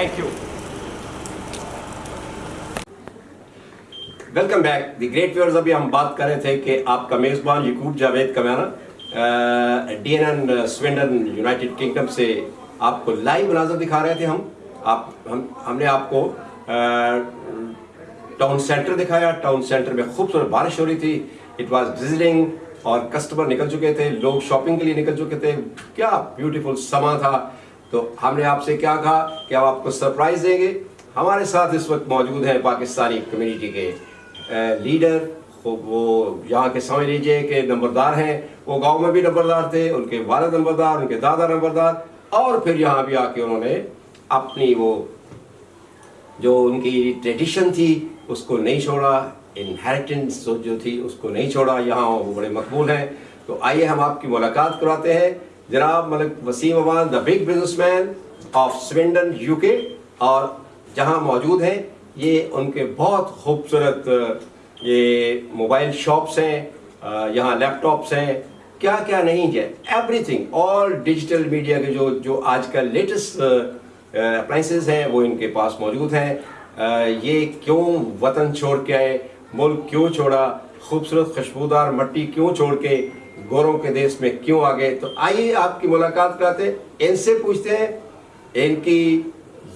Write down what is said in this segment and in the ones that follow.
Thank you welcome back the great wears ابھی ہم بات کر رہے تھے کہ آپ کا میزبان Yaqub Javed Kamyana D N N Swindon United Kingdom سے آپ کو لائیو مناظر دکھا رہے تھے ہم آپ ہم ہم نے آپ کو ٹاؤن سینٹر دکھایا ٹاؤن سینٹر میں خوبصورت بارش ہو رہی تھی اٹ واز وزٹنگ اور کسٹمر نکل چکے تھے لوگ شاپنگ کے لیے نکل چکے تھے کیا بیوٹیفل سما تھا تو ہم نے آپ سے کیا کہا کہ ہم آپ کو سرپرائز دیں گے۔ ہمارے ساتھ اس وقت موجود ہیں پاکستانی کمیونٹی کے لیڈر وہ یہاں کے سمجھ لیجیے کہ نمبردار ہیں۔ وہ گاؤں میں بھی نمبردار تھے، ان کے والد نمبردار، ان کے دادا نمبردار، اور پھر یہاں بھی آ کے انہوں نے اپنی وہ جو ان کی ٹریڈیشن تھی، اس کو نہیں چھوڑا۔ انہیریٹنس جو تھی، اس کو نہیں چھوڑا۔ یہاں وہ بڑے مقبول ہیں۔ تو آئیے ہم آپ کی ملاقات کراتے ہیں۔ جناب Malik Waseem Aman the big businessman of Swindon U K اور جہاں موجود ہیں، یہ ان کے بہت خوبصورت یہ موبائل شاپس ہیں یہاں لیپ ٹاپس ہیں، کیا کیا نہیں ہے everything all digital media کے جو جو آج کل لیٹسٹ اپلائنسز ہیں، وہ ان کے پاس موجود ہیں۔ یہ کیوں وطن چھوڑ کے آئے، ملک کیوں چھوڑا، خوبصورت خوشبودار مٹی کیوں چھوڑ کے گوروں کے دیش میں کیوں آگے تو آئیے آپ کی ملاقات کراتے ان سے پوچھتے ہیں ان کی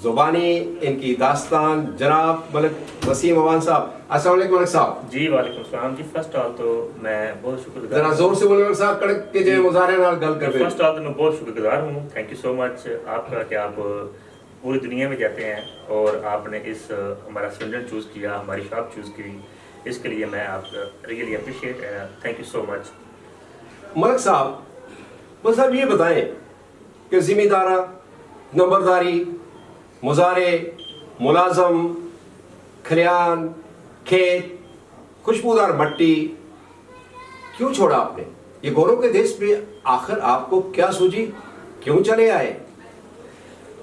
زبانی ان کی داستان۔ جناب ملک وسیم اوان صاحب السلام علیکم ملک صاحب۔ جی وعلیکم السلام۔ جی فرسٹ آل تو میں بہت شکر ذرا گزار زور سے بولے ملک صاحب کڑک کے جو مظاہرے نال گل کر فرسٹ آل تو میں بہت شکر گزار ہوں۔ تھینک یو سو مچ آپ کا کہ آپ پوری دنیا میں جاتے ہیں اور آپ نے اس ہمارا سلنڈر چوز کیا ہماری شاپ چوز کی۔ اس کے لیے میں آپ really appreciate thank you so much Malik صاحب ملک صاحب یہ بتائیں کہ ذمہ دارہ، نمبرداری، مزارے، ملازم، کھلیان، کھیت، خوشبودار مٹی، کیوں چھوڑا آپ نے؟ یہ گوروں کے دیش میں آخر آپ کو کیا سوجی؟ کیوں چلے آئے؟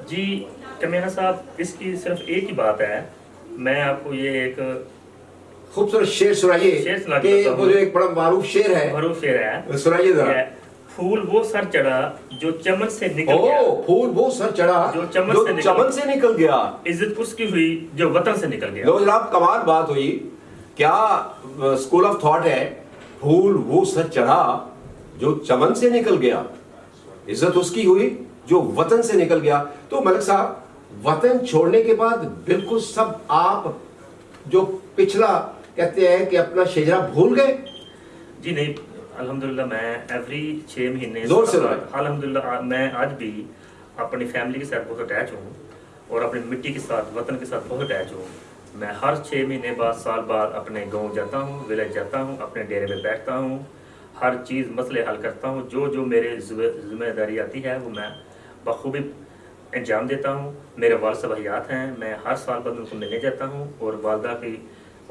جی کمینا صاحب، اس کی صرف ایک ہی بات ہے۔ میں آپ کو یہ ایک خوبصورت شعر سنائیے۔ کہ۔ وہ جو ایک بڑا معروف شعر ہے۔ معروف شعر ہے۔ سنائیے ذرا۔ پھول وہ سر چڑھا جو چمن سے نکل گیا۔ پھول وہ سر چڑھا جو چمن سے نکل چمن سے نکل گیا۔ عزت اس کی ہوئی جو وطن سے نکل گیا۔ لو جناب کمال بات ہوئی۔ کیا اسکول آف تھاٹ ہے؟ پھول وہ سر چڑھا جو چمن سے نکل گیا۔ عزت اس کی ہوئی جو وطن سے نکل گیا۔ تو ملک صاحب وطن چھوڑنے کے بعد بالکل سب آپ جو پچھلا کہتے ہیں کہ اپنا شجرا بھول گئے؟ جی نہیں الحمدللہ میں ایوری چھ مہینے زور سے بھائی۔ الحمدللہ میں آج بھی اپنی فیملی کے ساتھ بہت اٹیچ ہوں اور اپنی مٹی کے ساتھ وطن کے ساتھ بہت اٹیچ ہوں۔ میں ہر چھ مہینے بعد سال بعد اپنے گاؤں جاتا ہوں ولیج جاتا ہوں اپنے ڈیرے میں بیٹھتا ہوں ہر چیز مسئلے حل کرتا ہوں۔ جو جو میرے ذمہ داری آتی ہے وہ میں بخوبی انجام دیتا ہوں۔ میرے والد صاحب حیات ہیں میں ہر سال بعد ان کو ملنے جاتا ہوں اور والدہ کی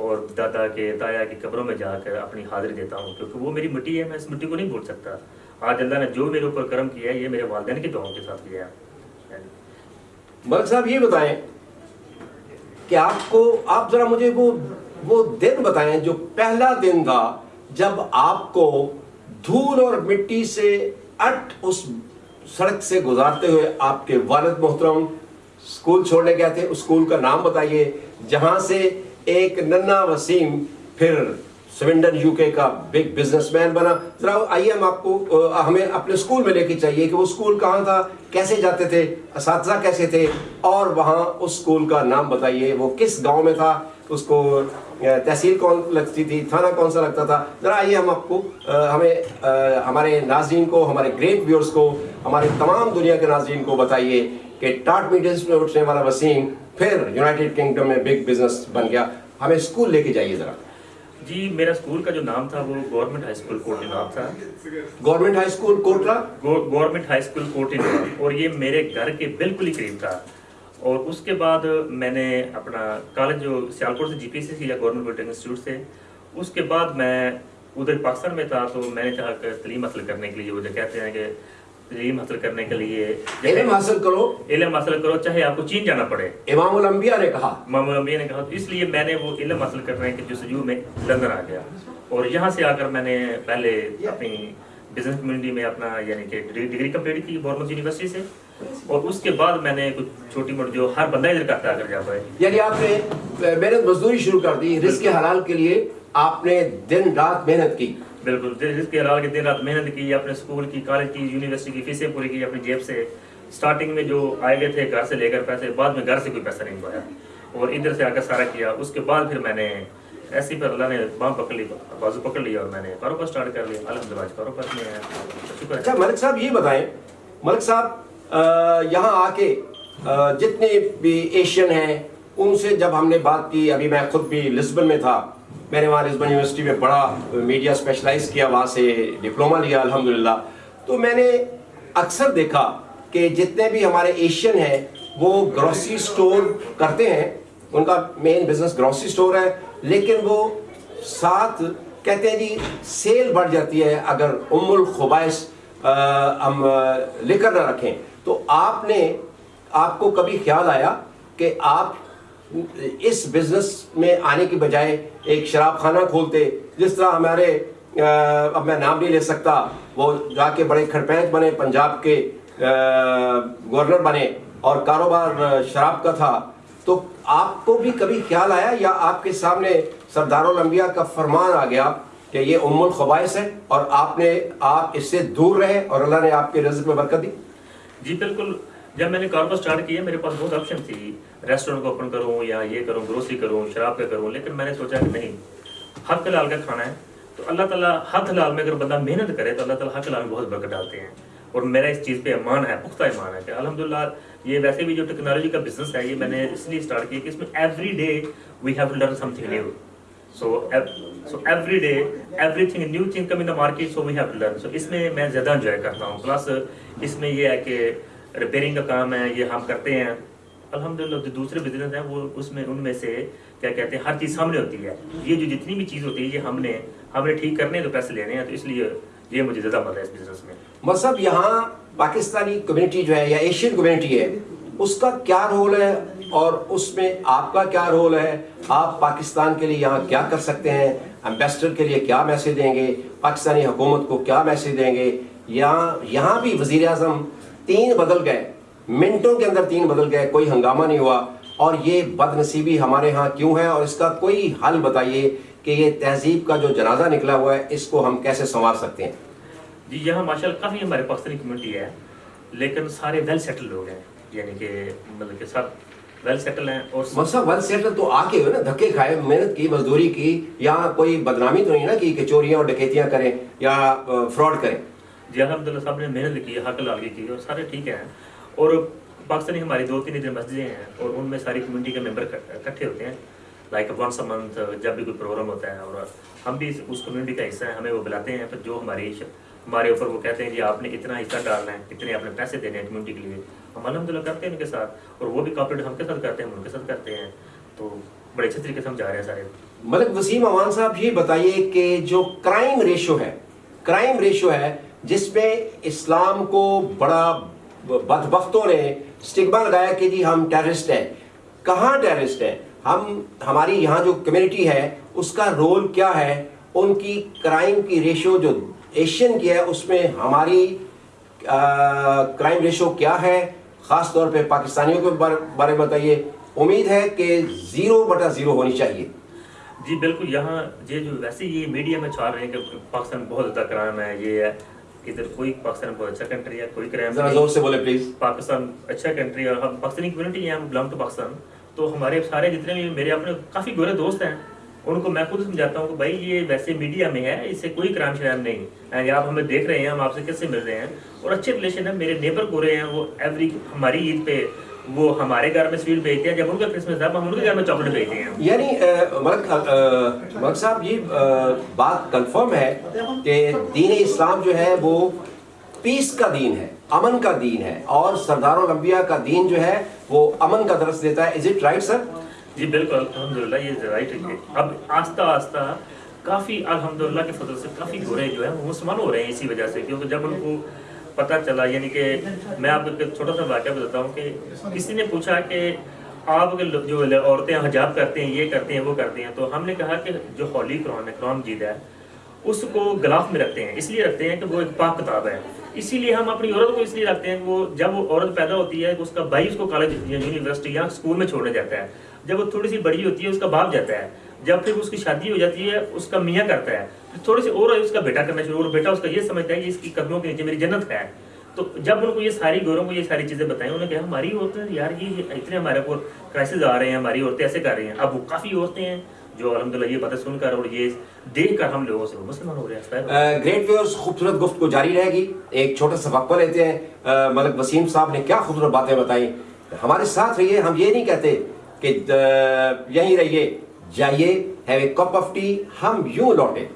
اور دادا کے دایا کی قبروں میں جا کر اپنی حاضری دیتا ہوں، کیونکہ وہ میری مٹی ہے، میں اس مٹی کو نہیں بھول سکتا۔ آج اللہ نے جو میرے اوپر کرم کیا ہے، یہ میرے والدین کی دعاؤں کے ساتھ کیا ہے۔ یعنی ملک صاحب، یہ بتائیں کہ آپ کو، آپ ذرا مجھے وہ وہ دن بتائیں جو پہلا دن تھا، جب آپ کو دھول اور مٹی سے اٹ اس سڑک سے گزارتے ہوئے آپ کے والد محترم اسکول چھوڑنے گئے تھے۔ اس اسکول کا نام بتائیے، جہاں سے ایک ننا وسیم پھر سوینڈن یو کے کا بگ بزنس مین بنا۔ ذرا آئیے ہم آپ کو ہمیں اپنے اسکول میں لے کے چاہیے کہ وہ اسکول کہاں تھا، کیسے جاتے تھے، اساتذہ کیسے تھے، اور وہاں اس اسکول کا نام بتائیے، وہ کس گاؤں میں تھا، اس کو تحصیل کون لگتی تھی، تھانہ کون سا لگتا تھا۔ ذرا آئیے ہم آپ کو ہمیں ہمارے ناظرین کو، ہمارے گریٹ ویورز کو، ہمارے تمام دنیا کے ناظرین کو بتائیے کہ ٹاٹ میٹنگس میں اٹھنے والا وسیم پھر یونائٹڈ کنگڈم میں بگ بزنس بن گیا۔ ہمیں اسکول لے کے جائیے ذرا۔ جی میرا اسکول کا جو نام تھا وہ گورنمنٹ ہائی اسکول کوٹی نام تھا۔ Government high school Kotla government high school نام اور یہ میرے گھر کے بالکل ہی قریب تھا۔ اور اس کے بعد میں نے اپنا کالج جو سیالکوٹ سے جی پی سی کیا گورنمنٹ پولیٹیکنک انسٹیٹیوٹ سے اس کے بعد میں ادھر پاکستان میں تھا تو میں نے چاہا کہ تعلیم حاصل کرنے کے لیے وہ جو کہتے ہیں کہ تعلیم حاصل کرنے کے لیے علم حاصل کرو۔ علم حاصل کرو چاہے آپ کو چین جانا پڑے۔ امام الانبیاء نے کہا۔ ماما امبیا نے کہا اس لیے میں نے وہ علم حاصل کرنے کے جستجو میں لندن آ گیا۔ اور یہاں سے آ کر میں نے پہلے اپنی بزنس کمیونٹی میں اپنا یعنی کہ ڈگری کمپلیٹ کی گورنمنٹ یونیورسٹی سے۔ اور اس کے بعد میں نے کچھ چھوٹی موٹی جو ہر بندہ ادھر کرتا ہے اگر جا پائے یعنی آپ نے محنت مزدوری شروع کر دی رزق حلال کے لیے آپ نے دن رات محنت کی۔ بالکل، جس کے علاوہ دن رات محنت کی، اپنے اسکول کی، کالج کی، یونیورسٹی کی فیسیں پوری کی، اپنی جیب سے اسٹارٹنگ میں جو آئے گئے تھے گھر سے لے کر پیسے، بعد میں گھر سے کوئی پیسہ نہیں پایا اور ادھر سے آ کر سارا کیا۔ اس کے بعد پھر میں نے ایسی پر اللہ نے بام پکڑ لی، بازو پکڑ لیا اور میں نے کاروبار اسٹارٹ کر لیا۔ الحمد للہ کاروبار میں ہے۔ شکر اچھا ملک صاحب یہ بتائیں، ملک صاحب یہاں آ کے جتنے بھی ایشین ہیں، ان سے جب ہم نے بات کی، ابھی میں خود بھی لسبن میں تھا میں نے وہاں لسبن یونیورسٹی میں پڑھا میڈیا اسپیشلائز کیا وہاں سے ڈپلوما لیا الحمدللہ۔ تو میں نے اکثر دیکھا کہ جتنے بھی ہمارے ایشین ہیں وہ گروسری سٹور کرتے ہیں۔ ان کا مین بزنس گروسری سٹور ہے لیکن وہ ساتھ کہتے ہیں جی سیل بڑھ جاتی ہے۔ اگر ام الخبائش ہم آ، لکر نہ رکھیں۔ تو آپ نے آپ کو کبھی خیال آیا کہ آپ اس بزنس میں آنے کی بجائے ایک شراب خانہ کھولتے، جس طرح ہمارے اب میں نام نہیں لے سکتا، وہ جا کے بڑے کھڑپینچ بنے، پنجاب کے گورنر بنے اور کاروبار شراب کا تھا۔ تو آپ کو بھی کبھی خیال آیا یا آپ کے سامنے سردار الانبیاء کا فرمان آ گیا کہ یہ ام الخبائش ہے اور آپ نے، آپ اس سے دور رہے اور اللہ نے آپ کے رزق میں برکت دی؟ جی بالکل۔ جب میں نے کاروبار اسٹارٹ کیا میرے پاس بہت آپشن تھی۔ ریسٹورینٹ کو اوپن کروں یا یہ کروں گروسری کروں، شراب کا کروں، لیکن میں نے سوچا کہ نہیں، حق حلال کا کھانا ہے۔ تو اللہ تعالیٰ حق حلال میں اگر بندہ محنت کرے تو اللہ تعالیٰ حق حلال میں بہت برکت ڈالتے ہیں۔ اور میرا اس چیز پہ ایمان ہے، پختہ ایمان ہے کہ الحمدللہ یہ ویسے بھی جو ٹیکنالوجی کا بزنس ہے، یہ میں نے اس لیے اسٹارٹ کیا کہ اس میں every day we have to learn something new so so every day everything new thing come in the market so we have to learn so اس میں میں زیادہ انجوائے کرتا ہوں۔ پلس اس میں یہ ہے کہ ریپیئرنگ کا کام ہے، یہ ہم کرتے ہیں۔ الحمدللہ، جو دوسرے بزنس ہیں، وہ اس میں، ان میں سے کیا کہتے ہیں، ہر چیز سامنے ہوتی ہے۔ یہ جو جتنی بھی چیز ہوتی ہے، یہ ہم نے ہم نے ٹھیک کرنے ہیں تو پیسے لینے ہیں، تو اس لیے یہ مجھے زیادہ مزہ ہے اس بزنس میں۔ مطلب یہاں پاکستانی کمیونٹی جو ہے یا ایشین کمیونٹی ہے، اس کا کیا رول ہے؟ اور اس میں آپ کا کیا رول ہے؟ آپ پاکستان کے لیے یہاں کیا کر سکتے ہیں؟ امبیسڈر کے لیے کیا میسج دیں گے؟ پاکستانی حکومت کو کیا میسج دیں گے؟ یہاں یہاں بھی وزیر اعظم تین بدل گئے۔ منٹوں کے اندر تین بدل گئے کوئی ہنگامہ نہیں ہوا۔ اور یہ بد نصیبی ہمارے ہاں کیوں ہے؟ اور اس کا کوئی حل بتائیے کہ یہ تہذیب کا جو جنازہ نکلا ہوا ہے اس کو ہم کیسے سنوار سکتے ہیں؟ جی یہاں ماشاء اللہ کافی ہمارے پاکستانی کمیونٹی ہے لیکن سارے ویل سیٹل لوگ ہیں۔ یعنی کہ مطلب کہ سب ویل سیٹل ہیں اور مطلب ون سیٹل تو آ کے ہوئے نا دھکے کھائے محنت کی مزدوری کی یہاں کوئی بدنامی تو نہیں نا کی کہ چوریاں اور ڈکیتیاں کریں یا فراڈ کریں۔ جی الحمدللہ سب نے محنت کی، حق لال کی اور سارے ٹھیک ہیں۔ اور پاکستانی ہماری دو تین ادھر مسجدیں ہیں، اور ان میں ساری کمیونٹی کے ممبر اکٹھے ہوتے ہیں۔ لائک ونس اے منتھ جب بھی کوئی پروگرام ہوتا ہے، اور ہم بھی اس- کمیونٹی کا حصہ ہیں، ہمیں وہ بلاتے ہیں۔ پھر جو ہماری ہمارے اوپر وہ کہتے ہیں جی آپ نے اتنا حصہ ڈالنا ہے، اتنے آپ نے پیسے دینے ہیں کمیونٹی کے لیے۔ ہم الحمد للہ کرتے ہیں ان کے ساتھ، اور وہ بھی کاپریٹ ہم کے ساتھ کرتے ہیں، ہم ان کے ساتھ کرتے ہیں۔ تو بڑے اچھے طریقے سے ہم جا رہے ہیں سارے۔ ملک وسیم امان صاحب، یہ بتائیے کہ جو کرائم ریشو ہے کرائم ریشو ہے جس میں اسلام کو بڑا بدبختوں نے سٹگما لگایا کہ جی ہم ٹیررسٹ ہیں۔ کہاں ٹیررسٹ ہیں؟ ہم، ہماری یہاں جو کمیونٹی ہے، اس کا رول کیا ہے؟ ان کی کرائم کی ریشو جو ایشین کی ہے، اس میں ہماری کرائم ریشو کیا ہے؟ خاص طور پہ پاکستانیوں کے بارے بارے میں بتائیے۔ امید ہے کہ زیرو بٹا زیرو ہونی چاہیے۔ جی بالکل یہاں یہ جو ویسے یہ میڈیا میں چھا رہے ہیں کہ پاکستان بہت زیادہ کرائم ہے، یہ ہے۔ ادھر کوئی پاکستان بہت اچھا کنٹری ہے کوئی کرائم ذرا زور سے بولے پلیز پاکستان اچھا کنٹری اور ہم پاکستانی کمیونٹی ہیں ہم بلانگ ٹو پاکستان. تو ہمارے سارے جتنے بھی میرے اپنے کافی گورے دوست ہیں ان کو میں خود سمجھاتا ہوں کہ بھائی یہ ویسے میڈیا میں ہے اس سے کوئی کرائم شرائم نہیں ہے۔ آپ ہمیں دیکھ رہے ہیں ہم آپ سے کیسے مل رہے ہیں؟ اور اچھے ریلیشن ہے میرے نیبر گورے ہیں وہ ایوری ہماری عید پہ وہ ہمارے گھر میں سویٹ بھیجتے ہیں جب ان کا کرسمس ہے ہم ان کے گھر میں چاکلیٹ بھیجتے ہیں۔ یعنی ملک صاحب یہ بات کنفرم ہے کہ دین اسلام جو ہے وہ پیس کا دین ہے امن کا دین ہے اور سردار الانبیاء کا دین جو ہے وہ امن کا درس دیتا ہے۔ از اٹ رائٹ سر جی بالکل الحمدللہ یہ رائٹ ہے۔ اب آہستہ آہستہ کافی الحمدللہ کے فضل سے کافی گورے جو ہیں وہ مسلمان ہو رہے ہیں اسی وجہ سے کیونکہ جب ان کو پتہ چلا یعنی کہ میں آپ کو چھوٹا سا واقعہ بتاتا ہوں کہ کسی نے پوچھا کہ آپ جو عورتیں حجاب کرتے ہیں، یہ کرتے ہیں، وہ کرتے ہیں، تو ہم نے کہا کہ جو ہولی قرآن ہے، قرآن مجید ہے، اس کو گلاف میں رکھتے ہیں، اس لیے رکھتے ہیں کہ وہ ایک پاک کتاب ہے۔ اسی لیے ہم اپنی عورت کو اس لیے رکھتے ہیں کہ وہ جب وہ عورت پیدا ہوتی ہے، اس کا بھائی اس کو کالج یا یونیورسٹی یا اسکول میں چھوڑنے جاتا ہے۔ جب وہ تھوڑی سی بڑی ہوتی ہے، اس کا باپ جاتا ہے۔ جب پھر اس کی شادی ہو جاتی ہے، اس کا میاں کرتا ہے۔ پھر تھوڑی سی اور اس کا بیٹا کرنا شروع اور بیٹا اس کا یہ سمجھتا ہے کہ اس کی قدموں کے نیچے میری جنت ہے۔ تو جب ان کو یہ ساری گوروں کو یہ ساری چیزیں بتائیں، انہوں نے کہا، ہماری عورتیں یار یہ اتنے ہمارے اوپر کرائسز آ رہے ہیں، ہماری عورتیں ایسے کر رہی ہیں۔ اب وہ کافی عورتیں ہیں جو الحمدللہ یہ باتیں سن کر اور یہ دیکھ کر ہم لوگوں سے مسلمان ہو رہے ہیں۔ گریٹ ویورز خوبصورت گفتگو جاری رہے گی۔ ایک چھوٹا سا وقفہ لیتے ہیں۔ ملک وسیم صاحب نے کیا خوبصورت باتیں بتائیں۔ ہمارے ساتھ رہیے، ہم یہ نہیں کہتے کہ یہیں رہیے۔ جائیے have a cup of tea ہم یوں لوٹے